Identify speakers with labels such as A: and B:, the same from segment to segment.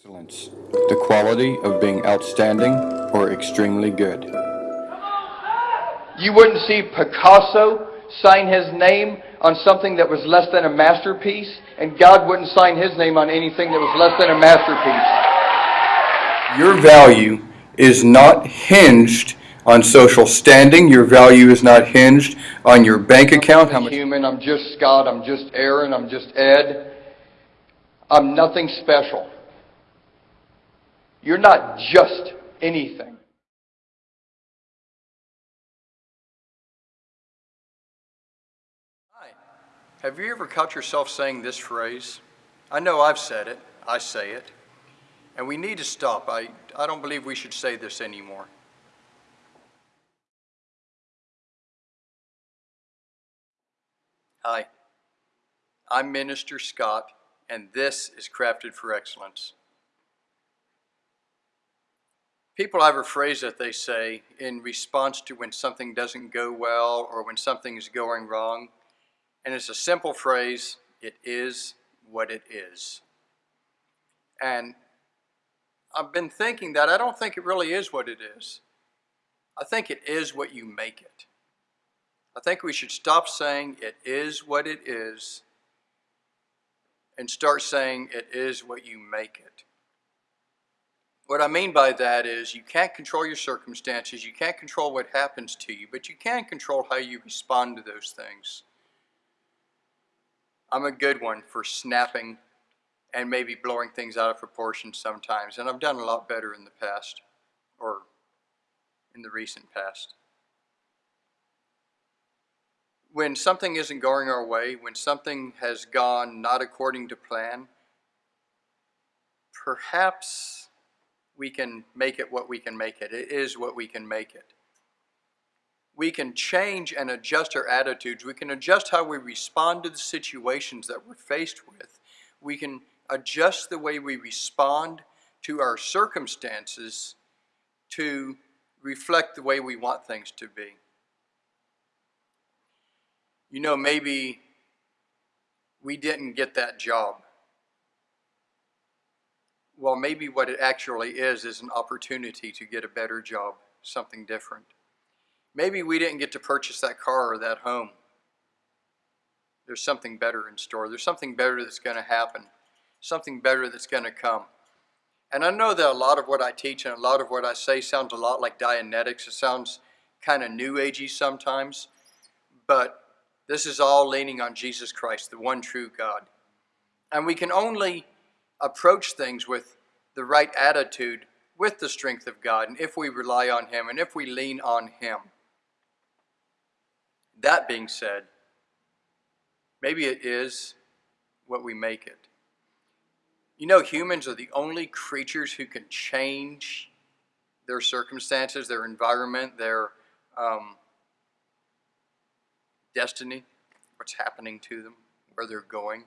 A: Excellence, the quality of being outstanding or extremely good.
B: You wouldn't see Picasso sign his name on something that was less than a masterpiece, and God wouldn't sign his name on anything that was less than a masterpiece.
A: Your value is not hinged on social standing. Your value is not hinged on your bank account.
B: I'm human, I'm just Scott, I'm just Aaron, I'm just Ed. I'm nothing special. You're not just anything.
C: Hi. Have you ever caught yourself saying this phrase? I know I've said it. I say it. And we need to stop. I, I don't believe we should say this anymore. Hi. I'm Minister Scott, and this is Crafted for Excellence. People have a phrase that they say in response to when something doesn't go well or when something is going wrong. And it's a simple phrase, it is what it is. And I've been thinking that I don't think it really is what it is. I think it is what you make it. I think we should stop saying it is what it is and start saying it is what you make it. What I mean by that is you can't control your circumstances, you can't control what happens to you, but you can control how you respond to those things. I'm a good one for snapping and maybe blowing things out of proportion sometimes, and I've done a lot better in the past, or in the recent past. When something isn't going our way, when something has gone not according to plan, perhaps we can make it what we can make it. It is what we can make it. We can change and adjust our attitudes. We can adjust how we respond to the situations that we're faced with. We can adjust the way we respond to our circumstances to reflect the way we want things to be. You know, maybe we didn't get that job well, maybe what it actually is is an opportunity to get a better job, something different. Maybe we didn't get to purchase that car or that home. There's something better in store. There's something better that's going to happen, something better that's going to come. And I know that a lot of what I teach and a lot of what I say sounds a lot like Dianetics. It sounds kind of new agey sometimes, but this is all leaning on Jesus Christ, the one true God. And we can only approach things with the right attitude with the strength of God and if we rely on Him and if we lean on Him. That being said, maybe it is what we make it. You know, humans are the only creatures who can change their circumstances, their environment, their um, destiny, what's happening to them, where they're going.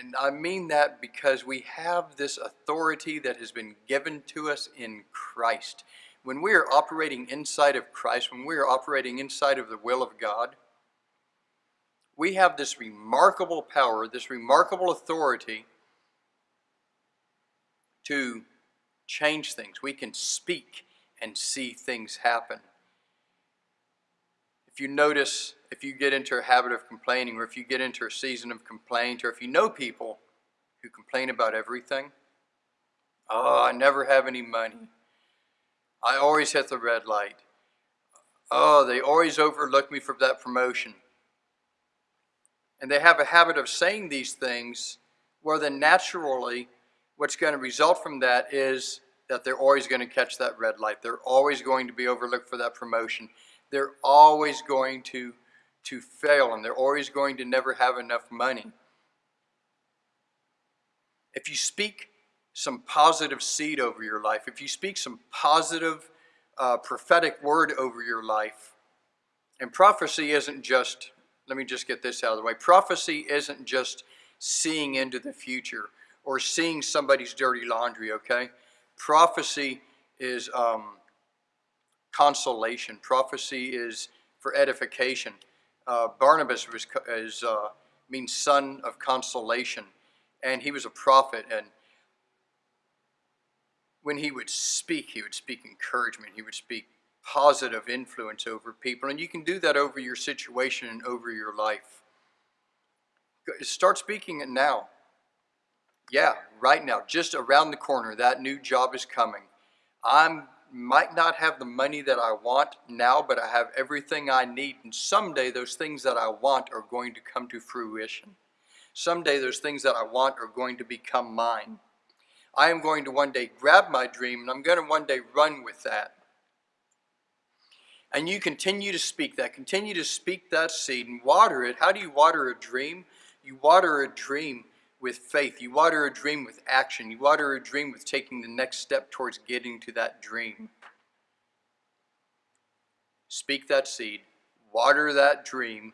C: And I mean that because we have this authority that has been given to us in Christ. When we are operating inside of Christ, when we are operating inside of the will of God, we have this remarkable power, this remarkable authority to change things. We can speak and see things happen. If you notice if you get into a habit of complaining or if you get into a season of complaint or if you know people who complain about everything, oh, I never have any money. I always hit the red light. Oh, they always overlook me for that promotion. And they have a habit of saying these things where then naturally what's going to result from that is that they're always going to catch that red light. They're always going to be overlooked for that promotion. They're always going to to fail and they're always going to never have enough money. If you speak some positive seed over your life, if you speak some positive uh, prophetic word over your life, and prophecy isn't just, let me just get this out of the way, prophecy isn't just seeing into the future or seeing somebody's dirty laundry, okay? Prophecy is um, consolation. Prophecy is for edification uh, Barnabas was, is, uh, means son of consolation, and he was a prophet, and when he would speak, he would speak encouragement. He would speak positive influence over people. And you can do that over your situation and over your life. Start speaking it now. Yeah, right now, just around the corner, that new job is coming. I might not have the money that I want now, but I have everything I need. And someday those things that I want are going to come to fruition. Someday those things that I want are going to become mine. I am going to one day grab my dream and I'm going to one day run with that. And you continue to speak that, continue to speak that seed and water it. How do you water a dream? You water a dream with faith. You water a dream with action. You water a dream with taking the next step towards getting to that dream. Speak that seed, water that dream,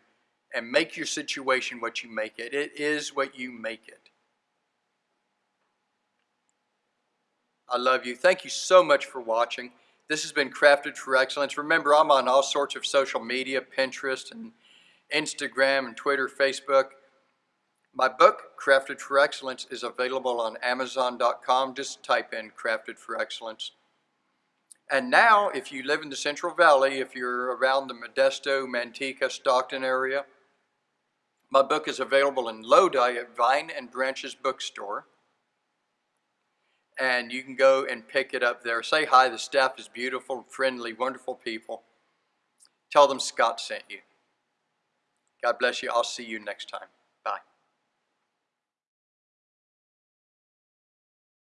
C: and make your situation what you make it. It is what you make it. I love you. Thank you so much for watching. This has been Crafted for Excellence. Remember, I'm on all sorts of social media, Pinterest and Instagram and Twitter, Facebook. My book, Crafted for Excellence, is available on Amazon.com. Just type in Crafted for Excellence. And now, if you live in the Central Valley, if you're around the Modesto, Manteca, Stockton area, my book is available in Lodi at Vine and Branches Bookstore. And you can go and pick it up there. Say hi, the staff is beautiful, friendly, wonderful people. Tell them Scott sent you. God bless you. I'll see you next time.